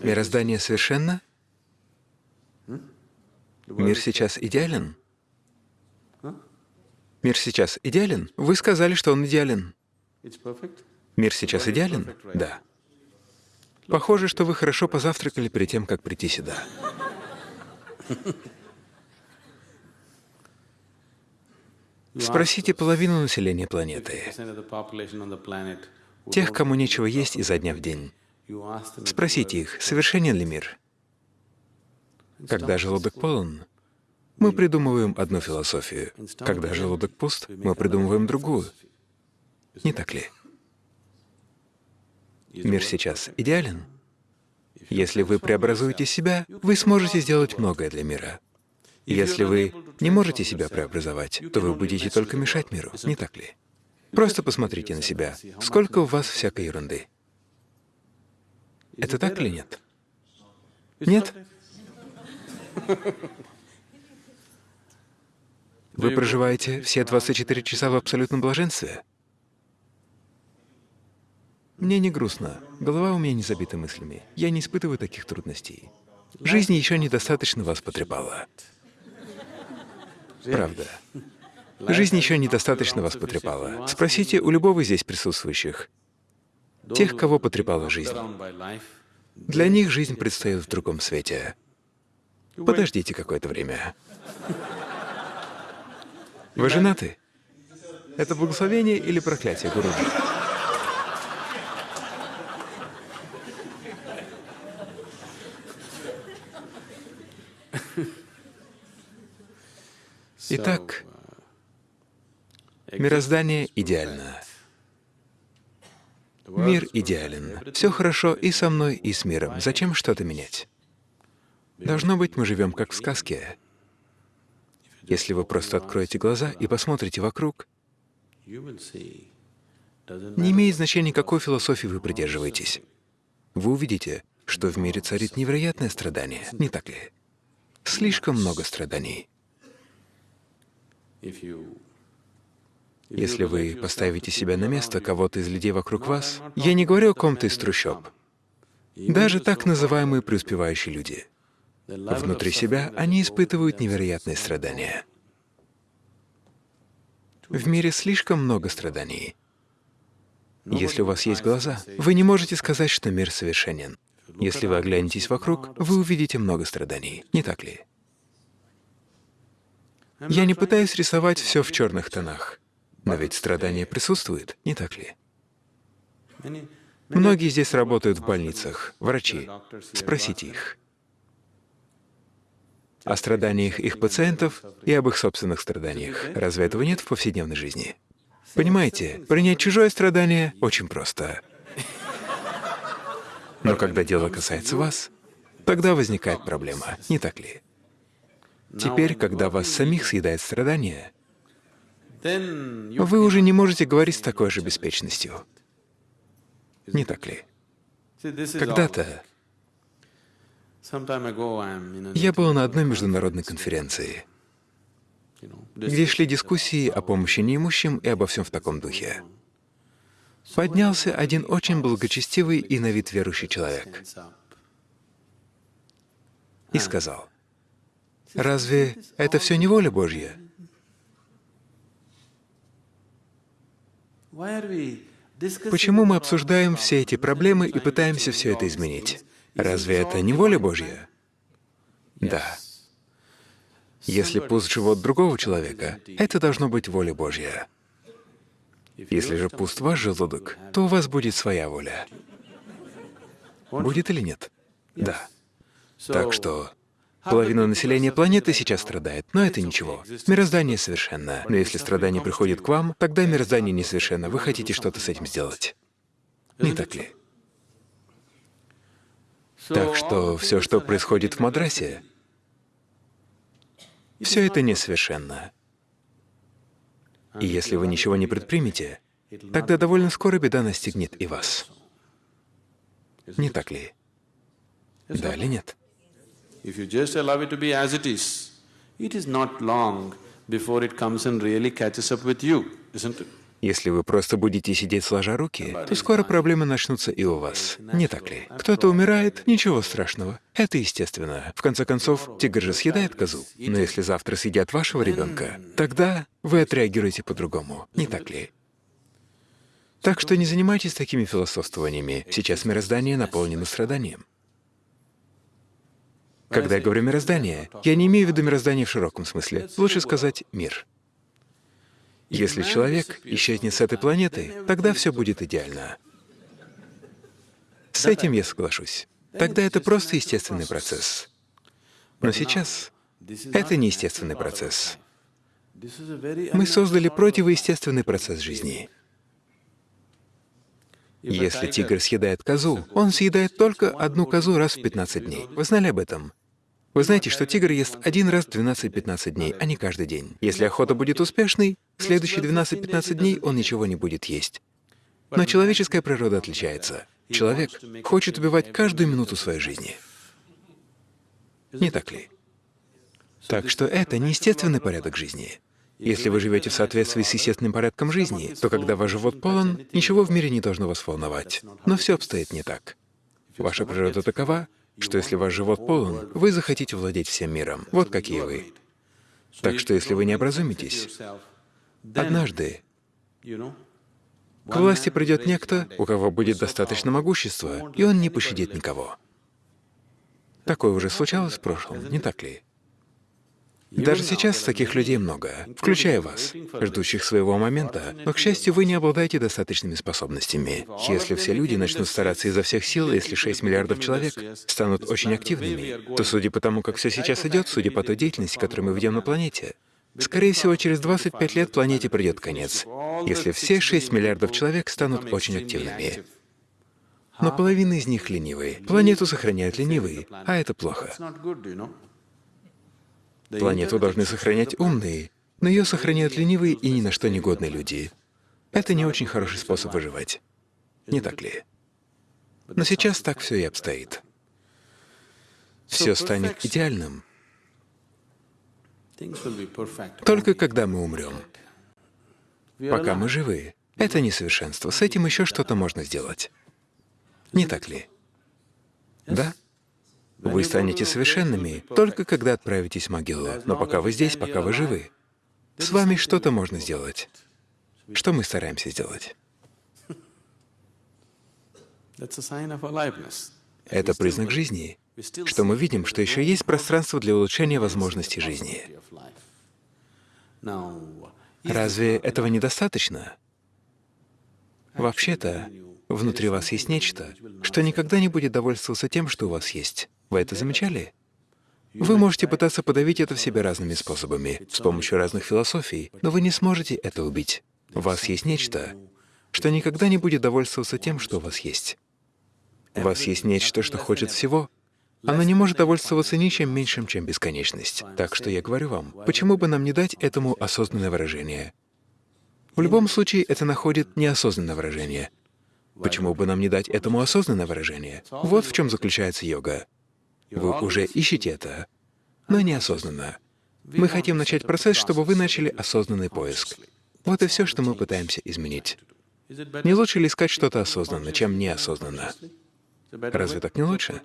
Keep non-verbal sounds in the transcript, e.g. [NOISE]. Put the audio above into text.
Мироздание совершенно? Мир сейчас идеален? Мир сейчас идеален? Вы сказали, что он идеален. Мир сейчас идеален? Да. Похоже, что вы хорошо позавтракали перед тем, как прийти сюда. Спросите половину населения планеты, тех, кому нечего есть изо дня в день. Спросите их, совершенен ли мир? Когда желудок полон, мы придумываем одну философию. Когда желудок пуст, мы придумываем другую. Не так ли? Мир сейчас идеален? Если вы преобразуете себя, вы сможете сделать многое для мира. Если вы не можете себя преобразовать, то вы будете только мешать миру, не так ли? Просто посмотрите на себя. Сколько у вас всякой ерунды? Это так или нет? Нет? [LAUGHS] Вы проживаете все 24 часа в абсолютном блаженстве? Мне не грустно, голова у меня не забита мыслями, я не испытываю таких трудностей. Жизнь еще недостаточно вас потрепала. [LAUGHS] Правда. Жизнь еще недостаточно вас потрепала. Спросите у любого здесь присутствующих, тех, кого потрепала жизнь. Для них жизнь предстоит в другом свете. Подождите какое-то время. Вы женаты? Это благословение или проклятие, Гуруджи? Итак, мироздание идеально. Мир идеален. Все хорошо и со мной, и с миром. Зачем что-то менять? Должно быть, мы живем как в сказке. Если вы просто откроете глаза и посмотрите вокруг, не имеет значения, какой философии вы придерживаетесь. Вы увидите, что в мире царит невероятное страдание, не так ли? Слишком много страданий. Если вы поставите себя на место кого-то из людей вокруг вас, я не говорю о ком-то из трущоб, даже так называемые преуспевающие люди, внутри себя они испытывают невероятные страдания. В мире слишком много страданий. Если у вас есть глаза, вы не можете сказать, что мир совершенен. Если вы оглянетесь вокруг, вы увидите много страданий, не так ли? Я не пытаюсь рисовать все в черных тонах, но ведь страдания присутствуют, не так ли? Многие здесь работают в больницах, врачи. Спросите их о страданиях их пациентов и об их собственных страданиях. Разве этого нет в повседневной жизни? Понимаете, принять чужое страдание очень просто. Но когда дело касается вас, тогда возникает проблема, не так ли? Теперь, когда вас самих съедает страдание, вы уже не можете говорить с такой же беспечностью. Не так ли? Когда-то я был на одной международной конференции, где шли дискуссии о помощи неимущим и обо всем в таком духе. Поднялся один очень благочестивый и на вид верующий человек и сказал, Разве это все не воля Божья? Почему мы обсуждаем все эти проблемы и пытаемся все это изменить? Разве это не воля Божья? Да. Если пуст живот другого человека, это должно быть воля Божья. Если же пуст ваш желудок, то у вас будет своя воля. Будет или нет? Да. Так что Половина населения планеты сейчас страдает, но это ничего. Мироздание совершенно. Но если страдание приходит к вам, тогда мироздание несовершенно. Вы хотите что-то с этим сделать. Не так ли? Так что все, что происходит в Мадрасе, все это несовершенно. И если вы ничего не предпримете, тогда довольно скоро беда настигнет и вас. Не так ли? Да или нет? If you just allow it to be as it is, it is not long before it comes and really catches up with you, isn't it? Если вы просто будете сидеть сложа руки, то скоро проблемы начнутся и у вас. Не так ли? Кто-то умирает, ничего страшного. Это естественно. В конце концов, тигр же съедает козу. Но если завтра съедят вашего ребенка, тогда вы отреагируете по-другому. Не так ли? Так что не занимайтесь такими философствованиями. Сейчас мироздание наполнено страданием. Когда я говорю «мироздание», я не имею в виду мироздание в широком смысле. Лучше сказать «мир». Если человек исчезнет с этой планеты, тогда все будет идеально. С этим я соглашусь. Тогда это просто естественный процесс. Но сейчас это не естественный процесс. Мы создали противоестественный процесс жизни. Если тигр съедает козу, он съедает только одну козу раз в 15 дней. Вы знали об этом? Вы знаете, что тигр ест один раз в 12-15 дней, а не каждый день. Если охота будет успешной, следующие 12-15 дней он ничего не будет есть. Но человеческая природа отличается. Человек хочет убивать каждую минуту своей жизни. Не так ли? Так что это не естественный порядок жизни. Если вы живете в соответствии с естественным порядком жизни, то когда ваш живот полон, ничего в мире не должно вас волновать. Но все обстоит не так. Ваша природа такова, что если ваш живот полон, вы захотите владеть всем миром. Вот какие вы. Так что если вы не образумитесь, однажды к власти придет некто, у кого будет достаточно могущества, и он не пощадит никого. Такое уже случалось в прошлом, не так ли? Даже сейчас таких людей много, включая вас, ждущих своего момента, но, к счастью, вы не обладаете достаточными способностями. Если все люди начнут стараться изо всех сил, если 6 миллиардов человек станут очень активными, то, судя по тому, как все сейчас идет, судя по той деятельности, которую мы ведем на планете, скорее всего, через 25 лет планете придет конец, если все 6 миллиардов человек станут очень активными. Но половина из них ленивые. Планету сохраняют ленивые, а это плохо. Планету должны сохранять умные, но ее сохраняют ленивые и ни на что негодные люди. Это не очень хороший способ выживать. Не так ли? Но сейчас так все и обстоит. Все станет идеальным только когда мы умрем. Пока мы живы, это несовершенство. С этим еще что-то можно сделать. Не так ли? Да? Вы станете совершенными только когда отправитесь в могилу. Но пока вы здесь, пока вы живы, с вами что-то можно сделать. Что мы стараемся сделать? Это признак жизни, что мы видим, что еще есть пространство для улучшения возможностей жизни. Разве этого недостаточно? Вообще-то, внутри вас есть нечто, что никогда не будет довольствоваться тем, что у вас есть. Вы это замечали? Вы можете пытаться подавить это в себе разными способами, с помощью разных философий, но вы не сможете это убить. У вас есть нечто, что никогда не будет довольствоваться тем, что у вас есть. У вас есть нечто, что хочет всего. Оно не может довольствоваться ничем меньшим, чем бесконечность. Так что я говорю вам, почему бы нам не дать этому осознанное выражение? В любом случае, это находит неосознанное выражение. Почему бы нам не дать этому осознанное выражение? Вот в чем заключается йога. Вы уже ищете это, но неосознанно. Мы хотим начать процесс, чтобы вы начали осознанный поиск. Вот и все, что мы пытаемся изменить. Не лучше ли искать что-то осознанно, чем неосознанно? Разве так не лучше?